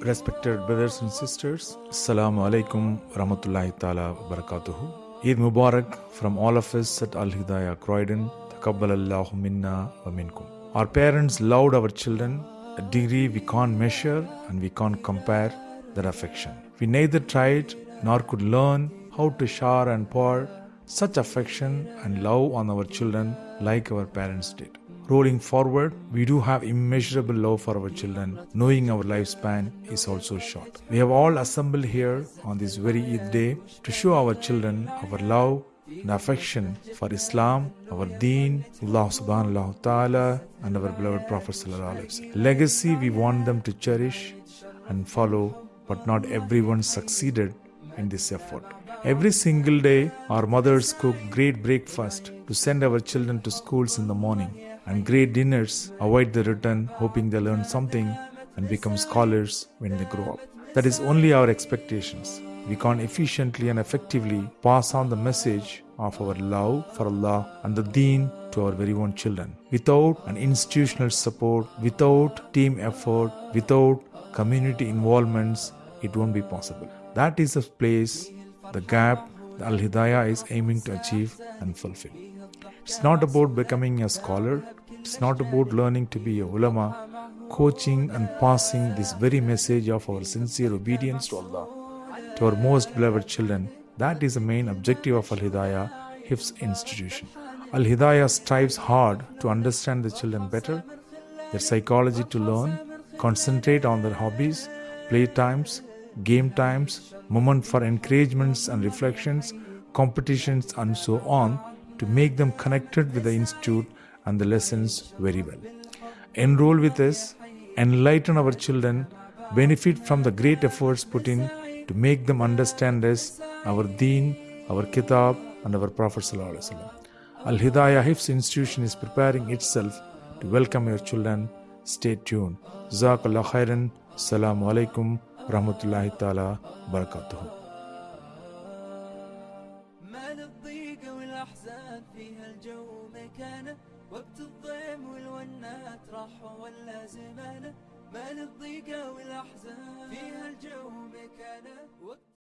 Respected brothers and sisters, Assalamu alaikum rahmatullahi ta'ala barakatuhu. Eid Mubarak from all of us at Al Hidayah Croydon. Takabbalallahu minna wa minkum. Our parents loved our children a degree we can't measure and we can't compare their affection. We neither tried nor could learn how to shower and pour such affection and love on our children like our parents did. Rolling forward, we do have immeasurable love for our children, knowing our lifespan is also short. We have all assembled here on this very Eid day to show our children our love and affection for Islam, our deen, Allah subhanahu wa ta'ala, and our beloved Prophet. Legacy we want them to cherish and follow, but not everyone succeeded in this effort. Every single day, our mothers cook great breakfast to send our children to schools in the morning, and great dinners avoid the return, hoping they learn something and become scholars when they grow up. That is only our expectations. We can't efficiently and effectively pass on the message of our love for Allah and the deen to our very own children. Without an institutional support, without team effort, without community involvements, it won't be possible. That is the place, the gap the Al Hidayah is aiming to achieve and fulfill. It's not about becoming a scholar, it's not about learning to be a ulama, coaching and passing this very message of our sincere obedience to Allah to our most beloved children. That is the main objective of Al Hidayah Hifz institution. Al Hidayah strives hard to understand the children better, their psychology to learn, concentrate on their hobbies, play times, game times, moment for encouragements and reflections, competitions, and so on to make them connected with the institute and the lessons very well. Enroll with us, enlighten our children, benefit from the great efforts put in to make them understand us, our deen, our kitab, and our Prophet. Al Hidayah Hifz institution is preparing itself to welcome your children. Stay tuned. Jazakallah khairan. Assalamu alaikum. Rahmatullahi ta'ala. Barakatuhu. الأحزان فيها الجو مكانه وقت الضيم والونات راح ولا زمانه مال الضيقة والأحزان فيها الجو مكانه